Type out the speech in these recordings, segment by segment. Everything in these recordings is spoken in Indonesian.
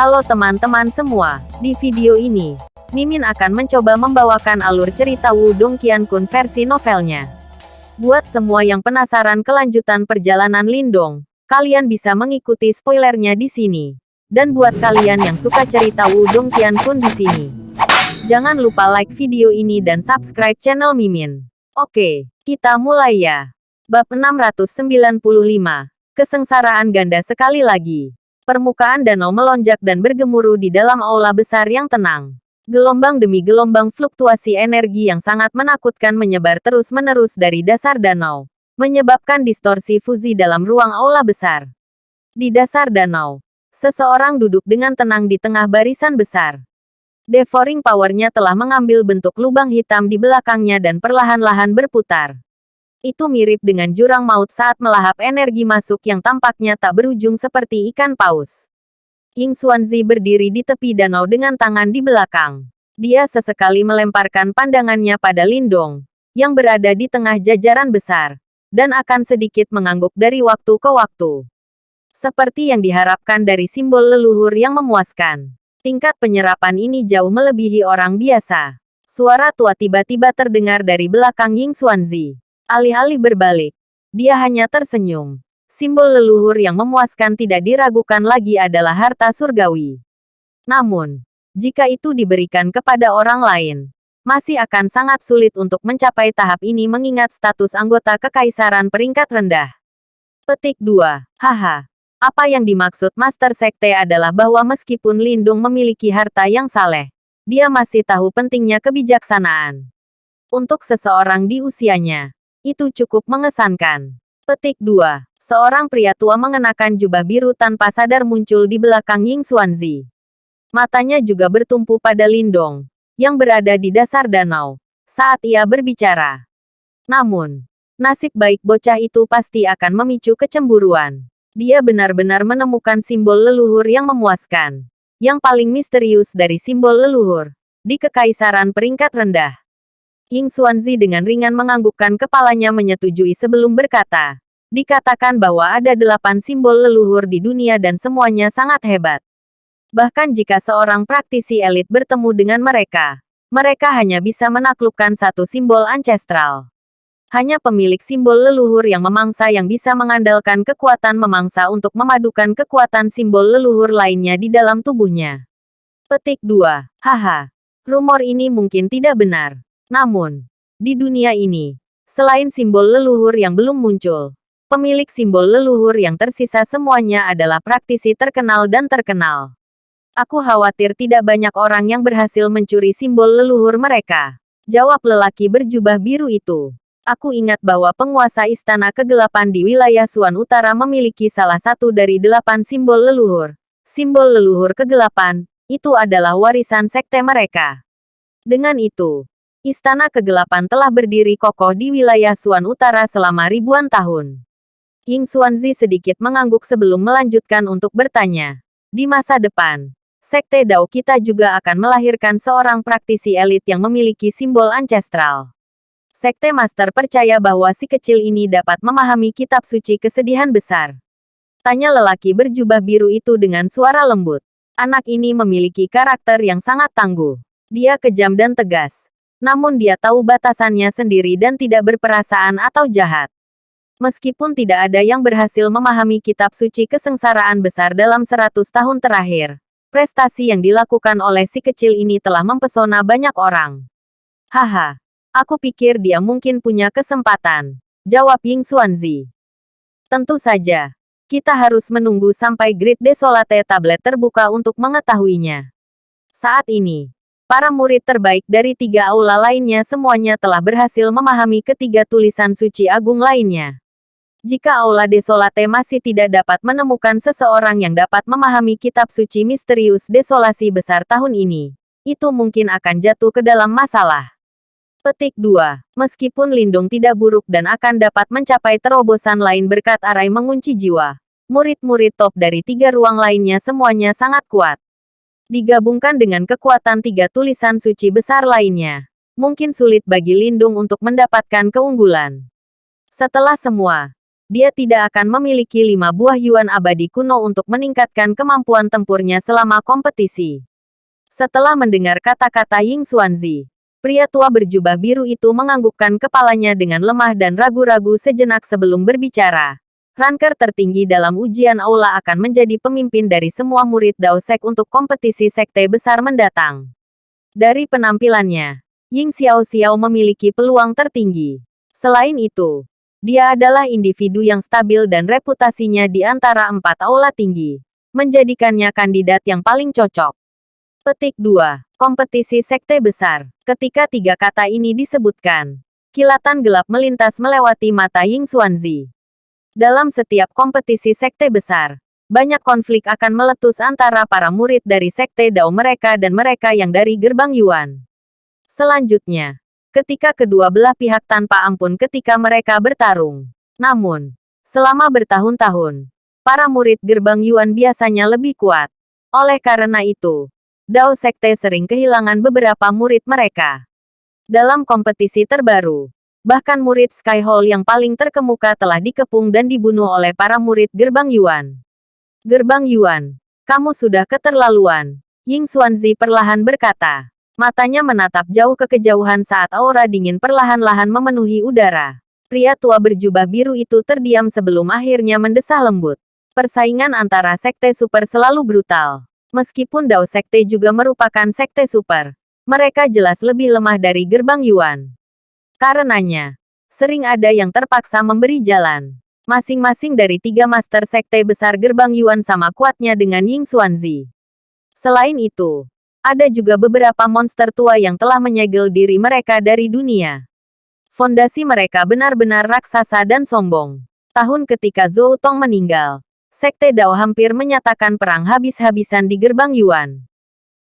Halo teman-teman semua, di video ini, Mimin akan mencoba membawakan alur cerita Wudong Qiankun versi novelnya. Buat semua yang penasaran kelanjutan perjalanan Lindong, kalian bisa mengikuti spoilernya di sini. Dan buat kalian yang suka cerita Wudong Qiankun di sini, jangan lupa like video ini dan subscribe channel Mimin. Oke, kita mulai ya. Bab 695, Kesengsaraan Ganda sekali lagi. Permukaan danau melonjak dan bergemuruh di dalam aula besar yang tenang. Gelombang demi gelombang fluktuasi energi yang sangat menakutkan menyebar terus-menerus dari dasar danau, menyebabkan distorsi fuzi dalam ruang aula besar. Di dasar danau, seseorang duduk dengan tenang di tengah barisan besar. Devouring powernya telah mengambil bentuk lubang hitam di belakangnya dan perlahan-lahan berputar. Itu mirip dengan jurang maut saat melahap energi masuk yang tampaknya tak berujung seperti ikan paus. Ying Xuanzi berdiri di tepi danau dengan tangan di belakang. Dia sesekali melemparkan pandangannya pada Lindong, yang berada di tengah jajaran besar, dan akan sedikit mengangguk dari waktu ke waktu. Seperti yang diharapkan dari simbol leluhur yang memuaskan. Tingkat penyerapan ini jauh melebihi orang biasa. Suara tua tiba-tiba terdengar dari belakang Ying Xuanzi. Alih-alih berbalik, dia hanya tersenyum. Simbol leluhur yang memuaskan tidak diragukan lagi adalah harta surgawi. Namun, jika itu diberikan kepada orang lain, masih akan sangat sulit untuk mencapai tahap ini mengingat status anggota kekaisaran peringkat rendah. Petik 2. Haha. Apa yang dimaksud Master Sekte adalah bahwa meskipun Lindung memiliki harta yang saleh, dia masih tahu pentingnya kebijaksanaan. Untuk seseorang di usianya, itu cukup mengesankan. Petik 2. Seorang pria tua mengenakan jubah biru tanpa sadar muncul di belakang Ying Xuanzi. Matanya juga bertumpu pada Lindong, yang berada di dasar danau, saat ia berbicara. Namun, nasib baik bocah itu pasti akan memicu kecemburuan. Dia benar-benar menemukan simbol leluhur yang memuaskan. Yang paling misterius dari simbol leluhur. Di kekaisaran peringkat rendah. Ying Xuanzi dengan ringan menganggukkan kepalanya menyetujui sebelum berkata. Dikatakan bahwa ada delapan simbol leluhur di dunia dan semuanya sangat hebat. Bahkan jika seorang praktisi elit bertemu dengan mereka, mereka hanya bisa menaklukkan satu simbol ancestral. Hanya pemilik simbol leluhur yang memangsa yang bisa mengandalkan kekuatan memangsa untuk memadukan kekuatan simbol leluhur lainnya di dalam tubuhnya. Petik 2. Haha. Rumor ini mungkin tidak benar. Namun, di dunia ini, selain simbol leluhur yang belum muncul, pemilik simbol leluhur yang tersisa semuanya adalah praktisi terkenal dan terkenal. Aku khawatir tidak banyak orang yang berhasil mencuri simbol leluhur mereka. Jawab lelaki berjubah biru itu. Aku ingat bahwa penguasa istana kegelapan di wilayah Suan Utara memiliki salah satu dari delapan simbol leluhur. Simbol leluhur kegelapan, itu adalah warisan sekte mereka. Dengan itu, Istana Kegelapan telah berdiri kokoh di wilayah Suan Utara selama ribuan tahun. Ying Xuanzi sedikit mengangguk sebelum melanjutkan untuk bertanya. Di masa depan, Sekte Dao kita juga akan melahirkan seorang praktisi elit yang memiliki simbol ancestral. Sekte Master percaya bahwa si kecil ini dapat memahami kitab suci kesedihan besar. Tanya lelaki berjubah biru itu dengan suara lembut. Anak ini memiliki karakter yang sangat tangguh. Dia kejam dan tegas namun dia tahu batasannya sendiri dan tidak berperasaan atau jahat. Meskipun tidak ada yang berhasil memahami kitab suci kesengsaraan besar dalam seratus tahun terakhir, prestasi yang dilakukan oleh si kecil ini telah mempesona banyak orang. Haha, aku pikir dia mungkin punya kesempatan, jawab Ying Xuanzi. Tentu saja, kita harus menunggu sampai Grid Desolate Tablet terbuka untuk mengetahuinya. Saat ini, Para murid terbaik dari tiga aula lainnya semuanya telah berhasil memahami ketiga tulisan suci agung lainnya. Jika aula desolate masih tidak dapat menemukan seseorang yang dapat memahami kitab suci misterius desolasi besar tahun ini, itu mungkin akan jatuh ke dalam masalah. Petik 2. Meskipun Lindung tidak buruk dan akan dapat mencapai terobosan lain berkat arai mengunci jiwa, murid-murid top dari tiga ruang lainnya semuanya sangat kuat digabungkan dengan kekuatan tiga tulisan suci besar lainnya, mungkin sulit bagi Lindung untuk mendapatkan keunggulan. Setelah semua, dia tidak akan memiliki lima buah Yuan abadi kuno untuk meningkatkan kemampuan tempurnya selama kompetisi. Setelah mendengar kata-kata Ying Xuanzi, pria tua berjubah biru itu menganggukkan kepalanya dengan lemah dan ragu-ragu sejenak sebelum berbicara. Ranker tertinggi dalam ujian aula akan menjadi pemimpin dari semua murid Dao Sek untuk kompetisi sekte besar mendatang. Dari penampilannya, Ying Xiao Xiao memiliki peluang tertinggi. Selain itu, dia adalah individu yang stabil dan reputasinya di antara empat aula tinggi, menjadikannya kandidat yang paling cocok. Petik 2. Kompetisi Sekte Besar. Ketika tiga kata ini disebutkan, kilatan gelap melintas melewati mata Ying Xuanzi. Dalam setiap kompetisi Sekte Besar, banyak konflik akan meletus antara para murid dari Sekte Dao mereka dan mereka yang dari Gerbang Yuan. Selanjutnya, ketika kedua belah pihak tanpa ampun ketika mereka bertarung. Namun, selama bertahun-tahun, para murid gerbang Yuan biasanya lebih kuat. Oleh karena itu, Dao Sekte sering kehilangan beberapa murid mereka. Dalam kompetisi terbaru, bahkan murid Sky Hall yang paling terkemuka telah dikepung dan dibunuh oleh para murid gerbang Yuan. Gerbang Yuan, kamu sudah keterlaluan, Ying Xuanzi perlahan berkata. Matanya menatap jauh ke kejauhan saat aura dingin perlahan-lahan memenuhi udara. Pria tua berjubah biru itu terdiam sebelum akhirnya mendesah lembut. Persaingan antara sekte super selalu brutal. Meskipun Dao Sekte juga merupakan sekte super, mereka jelas lebih lemah dari gerbang Yuan. Karenanya, sering ada yang terpaksa memberi jalan. Masing-masing dari tiga master sekte besar gerbang Yuan sama kuatnya dengan Ying Xuanzi. Selain itu, ada juga beberapa monster tua yang telah menyegel diri mereka dari dunia. Fondasi mereka benar-benar raksasa dan sombong. Tahun ketika Zhou Tong meninggal, Sekte Dao hampir menyatakan perang habis-habisan di gerbang Yuan.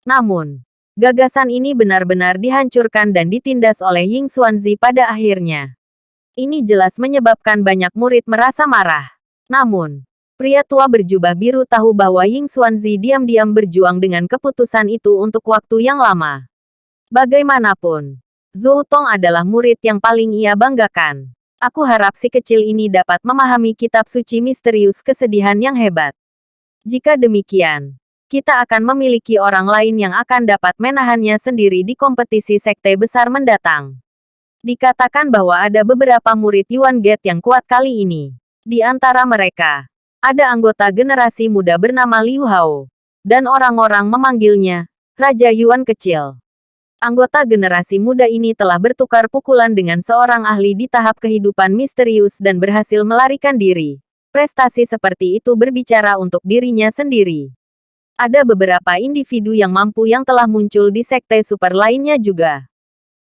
Namun, gagasan ini benar-benar dihancurkan dan ditindas oleh Ying Xuanzi pada akhirnya. Ini jelas menyebabkan banyak murid merasa marah. Namun, Pria tua berjubah biru tahu bahwa Ying Xuanzi diam-diam berjuang dengan keputusan itu untuk waktu yang lama. Bagaimanapun, Zhou Tong adalah murid yang paling ia banggakan. Aku harap si kecil ini dapat memahami kitab suci misterius kesedihan yang hebat. Jika demikian, kita akan memiliki orang lain yang akan dapat menahannya sendiri di kompetisi sekte besar mendatang. Dikatakan bahwa ada beberapa murid Yuan Gate yang kuat kali ini. Di antara mereka, ada anggota generasi muda bernama Liu Hao. Dan orang-orang memanggilnya, Raja Yuan Kecil. Anggota generasi muda ini telah bertukar pukulan dengan seorang ahli di tahap kehidupan misterius dan berhasil melarikan diri. Prestasi seperti itu berbicara untuk dirinya sendiri. Ada beberapa individu yang mampu yang telah muncul di sekte super lainnya juga.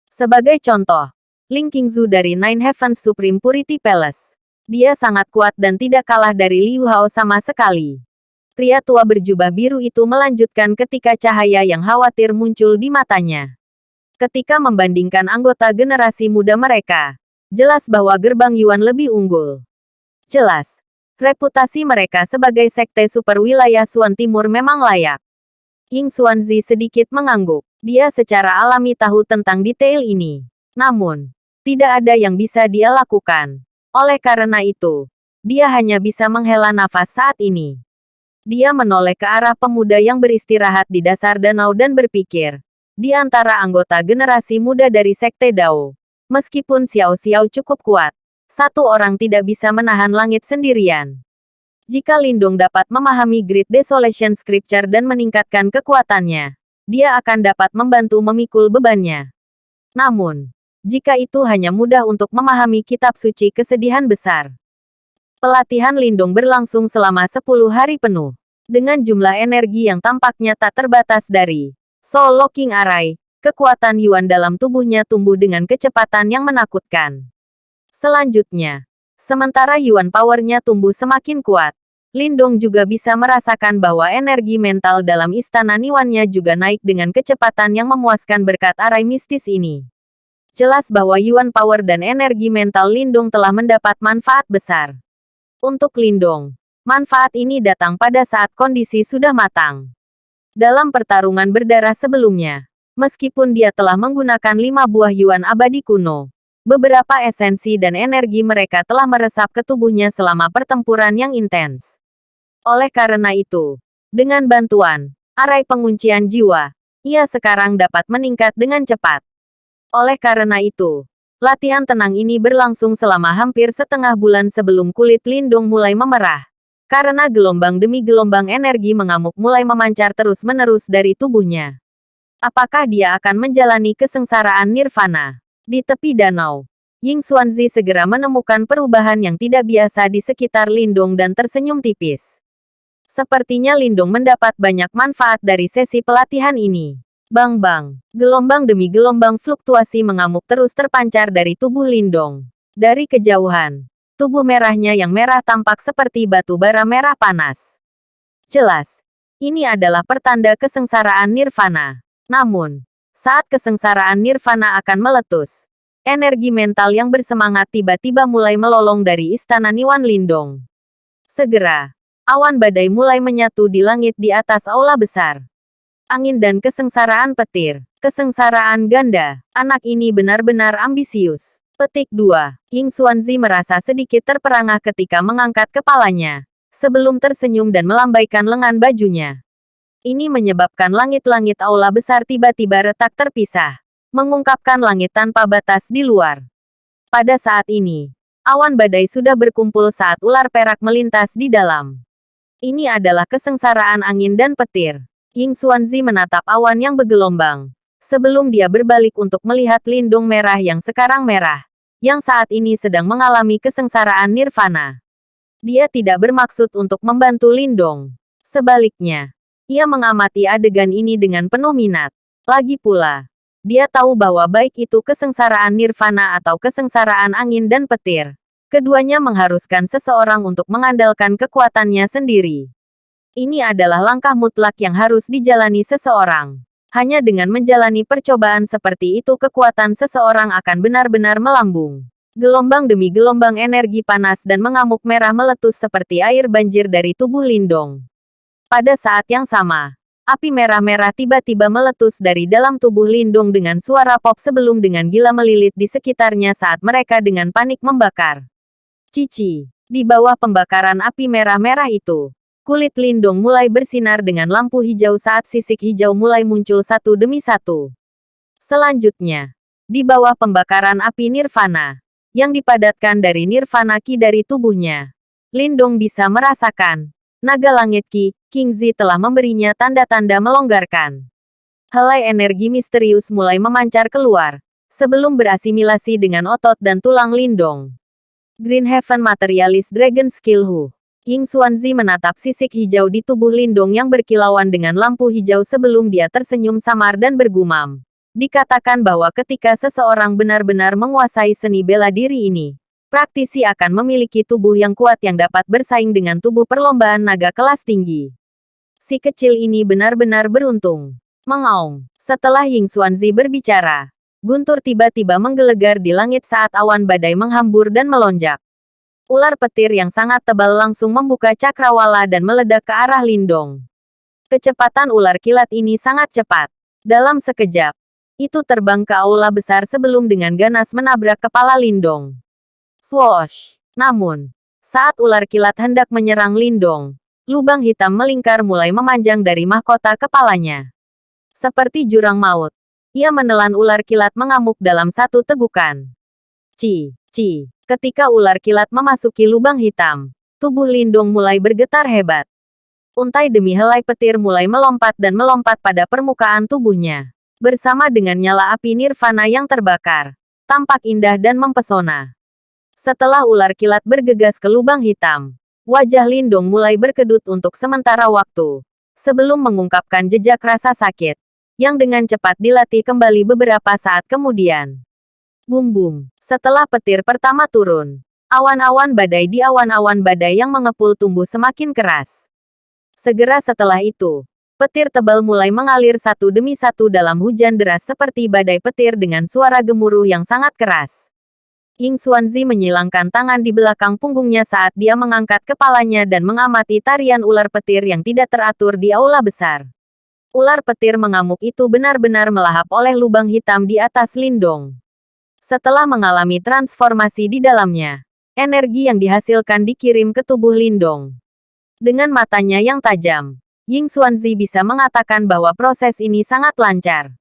Sebagai contoh, Ling Qingzu dari Nine Heavens Supreme Purity Palace. Dia sangat kuat dan tidak kalah dari Liu Hao sama sekali. Pria tua berjubah biru itu melanjutkan ketika cahaya yang khawatir muncul di matanya. Ketika membandingkan anggota generasi muda mereka, jelas bahwa gerbang Yuan lebih unggul. Jelas, reputasi mereka sebagai sekte super wilayah Suan Timur memang layak. Ying Xuanzi sedikit mengangguk. Dia secara alami tahu tentang detail ini. Namun, tidak ada yang bisa dia lakukan. Oleh karena itu, dia hanya bisa menghela nafas saat ini. Dia menoleh ke arah pemuda yang beristirahat di dasar danau dan berpikir. Di antara anggota generasi muda dari Sekte Dao, meskipun Xiao Xiao cukup kuat, satu orang tidak bisa menahan langit sendirian. Jika Lindung dapat memahami Great Desolation Scripture dan meningkatkan kekuatannya, dia akan dapat membantu memikul bebannya. Namun, jika itu hanya mudah untuk memahami kitab suci kesedihan besar. Pelatihan Lindung berlangsung selama 10 hari penuh. Dengan jumlah energi yang tampaknya tak terbatas dari Soul Locking Array, kekuatan Yuan dalam tubuhnya tumbuh dengan kecepatan yang menakutkan. Selanjutnya, sementara Yuan powernya tumbuh semakin kuat, Lindong juga bisa merasakan bahwa energi mental dalam istana Niwannya juga naik dengan kecepatan yang memuaskan berkat arai mistis ini jelas bahwa Yuan Power dan energi mental Lindung telah mendapat manfaat besar. Untuk Lindung, manfaat ini datang pada saat kondisi sudah matang. Dalam pertarungan berdarah sebelumnya, meskipun dia telah menggunakan lima buah Yuan abadi kuno, beberapa esensi dan energi mereka telah meresap ke tubuhnya selama pertempuran yang intens. Oleh karena itu, dengan bantuan arai penguncian jiwa, ia sekarang dapat meningkat dengan cepat. Oleh karena itu, latihan tenang ini berlangsung selama hampir setengah bulan sebelum kulit Lindung mulai memerah. Karena gelombang demi gelombang energi mengamuk mulai memancar terus-menerus dari tubuhnya. Apakah dia akan menjalani kesengsaraan nirvana? Di tepi danau, Ying Xuanzi segera menemukan perubahan yang tidak biasa di sekitar Lindung dan tersenyum tipis. Sepertinya Lindung mendapat banyak manfaat dari sesi pelatihan ini. Bang-bang, gelombang demi gelombang fluktuasi mengamuk terus terpancar dari tubuh Lindong. Dari kejauhan, tubuh merahnya yang merah tampak seperti batu bara merah panas. Jelas, ini adalah pertanda kesengsaraan nirvana. Namun, saat kesengsaraan nirvana akan meletus, energi mental yang bersemangat tiba-tiba mulai melolong dari istana Niwan Lindong. Segera, awan badai mulai menyatu di langit di atas aula besar. Angin dan kesengsaraan petir. Kesengsaraan ganda. Anak ini benar-benar ambisius. Petik 2. Ying Xuanzi merasa sedikit terperangah ketika mengangkat kepalanya. Sebelum tersenyum dan melambaikan lengan bajunya. Ini menyebabkan langit-langit aula besar tiba-tiba retak terpisah, mengungkapkan langit tanpa batas di luar. Pada saat ini, awan badai sudah berkumpul saat ular perak melintas di dalam. Ini adalah kesengsaraan angin dan petir. Ying Xuanzi menatap awan yang bergelombang. Sebelum dia berbalik untuk melihat lindung merah yang sekarang merah. Yang saat ini sedang mengalami kesengsaraan nirvana. Dia tidak bermaksud untuk membantu Lindong. Sebaliknya, ia mengamati adegan ini dengan penuh minat. Lagi pula, dia tahu bahwa baik itu kesengsaraan nirvana atau kesengsaraan angin dan petir. Keduanya mengharuskan seseorang untuk mengandalkan kekuatannya sendiri. Ini adalah langkah mutlak yang harus dijalani seseorang. Hanya dengan menjalani percobaan seperti itu kekuatan seseorang akan benar-benar melambung. Gelombang demi gelombang energi panas dan mengamuk merah meletus seperti air banjir dari tubuh Lindong. Pada saat yang sama, api merah-merah tiba-tiba meletus dari dalam tubuh Lindung dengan suara pop sebelum dengan gila melilit di sekitarnya saat mereka dengan panik membakar. Cici, di bawah pembakaran api merah-merah itu, kulit Lindung mulai bersinar dengan lampu hijau saat sisik hijau mulai muncul satu demi satu. Selanjutnya, di bawah pembakaran api nirvana, yang dipadatkan dari nirvana ki dari tubuhnya, Lindung bisa merasakan naga langit ki, King Zi telah memberinya tanda-tanda melonggarkan. Helai energi misterius mulai memancar keluar, sebelum berasimilasi dengan otot dan tulang lindong. Green Heaven Materialist Dragon Skill Hu. Ying Xuanzi menatap sisik hijau di tubuh Lindong yang berkilauan dengan lampu hijau sebelum dia tersenyum samar dan bergumam. Dikatakan bahwa ketika seseorang benar-benar menguasai seni bela diri ini, praktisi akan memiliki tubuh yang kuat yang dapat bersaing dengan tubuh perlombaan naga kelas tinggi. Si kecil ini benar-benar beruntung. Mengaung. Setelah Ying Xuanzi berbicara, guntur tiba-tiba menggelegar di langit saat awan badai menghambur dan melonjak. Ular petir yang sangat tebal langsung membuka cakrawala dan meledak ke arah Lindong. Kecepatan ular kilat ini sangat cepat. Dalam sekejap, itu terbang ke aula besar sebelum dengan ganas menabrak kepala Lindong. Swoosh! Namun, saat ular kilat hendak menyerang Lindong, lubang hitam melingkar mulai memanjang dari mahkota kepalanya. Seperti jurang maut, ia menelan ular kilat mengamuk dalam satu tegukan. Ci, ci, ketika ular kilat memasuki lubang hitam, tubuh Lindung mulai bergetar hebat. Untai demi helai petir mulai melompat dan melompat pada permukaan tubuhnya. Bersama dengan nyala api nirvana yang terbakar, tampak indah dan mempesona. Setelah ular kilat bergegas ke lubang hitam, wajah Lindong mulai berkedut untuk sementara waktu. Sebelum mengungkapkan jejak rasa sakit, yang dengan cepat dilatih kembali beberapa saat kemudian. Bum-bum, setelah petir pertama turun, awan-awan badai di awan-awan badai yang mengepul tumbuh semakin keras. Segera setelah itu, petir tebal mulai mengalir satu demi satu dalam hujan deras seperti badai petir dengan suara gemuruh yang sangat keras. Ying Xuanzi menyilangkan tangan di belakang punggungnya saat dia mengangkat kepalanya dan mengamati tarian ular petir yang tidak teratur di aula besar. Ular petir mengamuk itu benar-benar melahap oleh lubang hitam di atas Lindong. Setelah mengalami transformasi di dalamnya, energi yang dihasilkan dikirim ke tubuh Lindong. Dengan matanya yang tajam, Ying Xuanzi bisa mengatakan bahwa proses ini sangat lancar.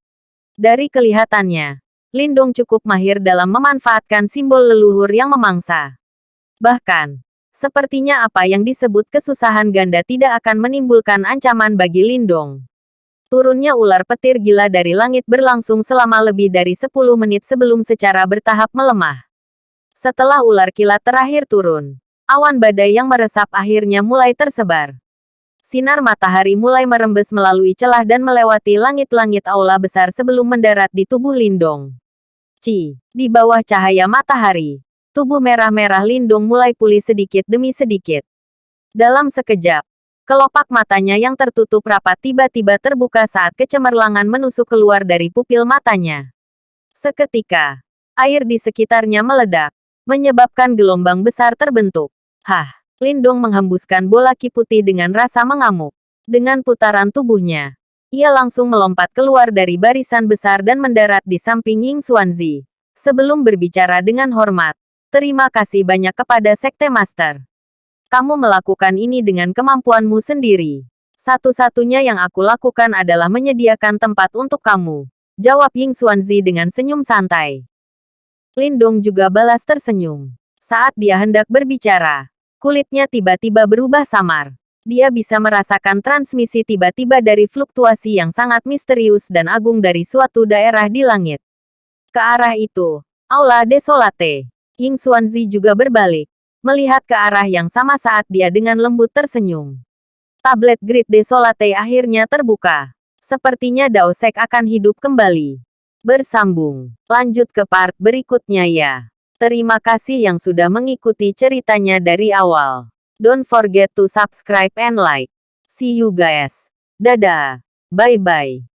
Dari kelihatannya, Lindong cukup mahir dalam memanfaatkan simbol leluhur yang memangsa. Bahkan, sepertinya apa yang disebut kesusahan ganda tidak akan menimbulkan ancaman bagi Lindong. Turunnya ular petir gila dari langit berlangsung selama lebih dari 10 menit sebelum secara bertahap melemah. Setelah ular kilat terakhir turun, awan badai yang meresap akhirnya mulai tersebar. Sinar matahari mulai merembes melalui celah dan melewati langit-langit aula besar sebelum mendarat di tubuh Lindong. Ci, di bawah cahaya matahari, tubuh merah-merah Lindung mulai pulih sedikit demi sedikit. Dalam sekejap, kelopak matanya yang tertutup rapat tiba-tiba terbuka saat kecemerlangan menusuk keluar dari pupil matanya. Seketika, air di sekitarnya meledak, menyebabkan gelombang besar terbentuk. Hah, Lindung menghembuskan bola ki putih dengan rasa mengamuk. Dengan putaran tubuhnya, ia langsung melompat keluar dari barisan besar dan mendarat di samping Ying Xuanzi. Sebelum berbicara dengan hormat, terima kasih banyak kepada Sekte Master. Kamu melakukan ini dengan kemampuanmu sendiri. Satu-satunya yang aku lakukan adalah menyediakan tempat untuk kamu. Jawab Ying Xuanzi dengan senyum santai. Lindong juga balas tersenyum. Saat dia hendak berbicara, kulitnya tiba-tiba berubah samar dia bisa merasakan transmisi tiba-tiba dari fluktuasi yang sangat misterius dan agung dari suatu daerah di langit. Ke arah itu, Aula Desolate. Ying Xuanzi juga berbalik, melihat ke arah yang sama saat dia dengan lembut tersenyum. Tablet Grid Desolate akhirnya terbuka. Sepertinya Daosek akan hidup kembali. Bersambung. Lanjut ke part berikutnya ya. Terima kasih yang sudah mengikuti ceritanya dari awal. Don't forget to subscribe and like. See you guys. Dadah. Bye-bye.